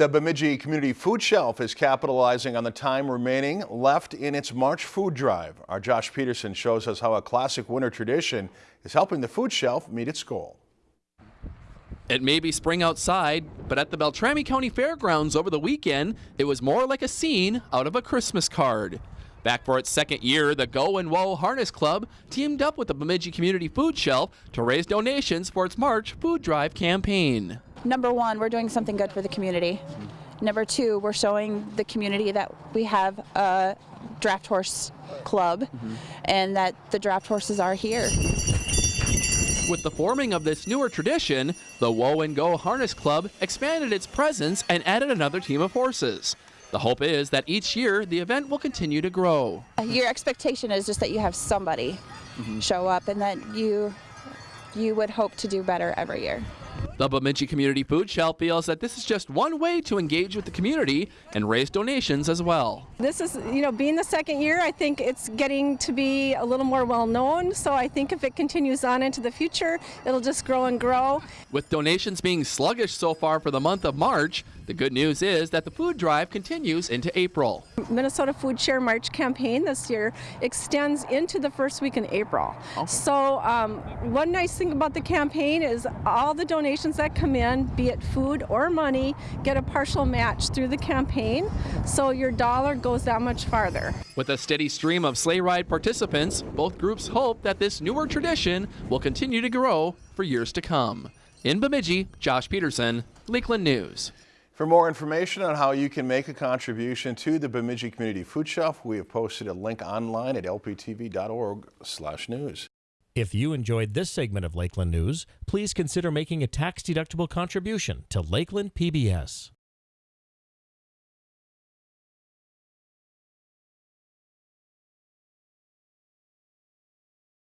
The Bemidji Community Food Shelf is capitalizing on the time remaining left in its March food drive. Our Josh Peterson shows us how a classic winter tradition is helping the food shelf meet its goal. It may be spring outside, but at the Beltrami County Fairgrounds over the weekend, it was more like a scene out of a Christmas card. Back for its second year, the Go and Whoa Harness Club teamed up with the Bemidji Community Food Shelf to raise donations for its March food drive campaign number one, we're doing something good for the community. Number two, we're showing the community that we have a draft horse club mm-hmm. and that the draft horses are here. With the forming of this newer tradition, the Whoa and Go Harness Club expanded its presence and added another team of horses. The hope is that each year the event will continue to grow. Your expectation is just that you have somebody mm-hmm. show up and that you you would hope to do better every year. The Bemidji Community Food Shelf feels that this is just one way to engage with the community and raise donations as well. This is, you know, being the second year, I think it's getting to be a little more well known. So I think if it continues on into the future, it'll just grow and grow. With donations being sluggish so far for the month of March, the good news is that the food drive continues into April. Minnesota Food Share March campaign this year extends into the first week in April. Okay. So um, one nice thing about the campaign is all the donations that come in, be it food or money, get a partial match through the campaign. So your dollar goes that much farther. With a steady stream of sleigh ride participants, both groups hope that this newer tradition will continue to grow for years to come. In Bemidji, Josh Peterson, Lakeland News. For more information on how you can make a contribution to the Bemidji Community Food Shelf, we have posted a link online at lptv.org/news. If you enjoyed this segment of Lakeland News, please consider making a tax-deductible contribution to Lakeland PBS.